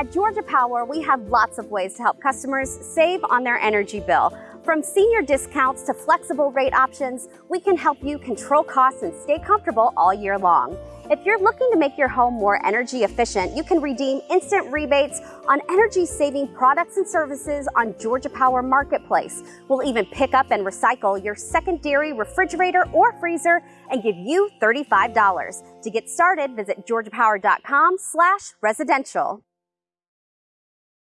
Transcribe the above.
At Georgia Power, we have lots of ways to help customers save on their energy bill. From senior discounts to flexible rate options, we can help you control costs and stay comfortable all year long. If you're looking to make your home more energy efficient, you can redeem instant rebates on energy saving products and services on Georgia Power Marketplace. We'll even pick up and recycle your secondary refrigerator or freezer and give you $35. To get started, visit georgiapower.com slash residential.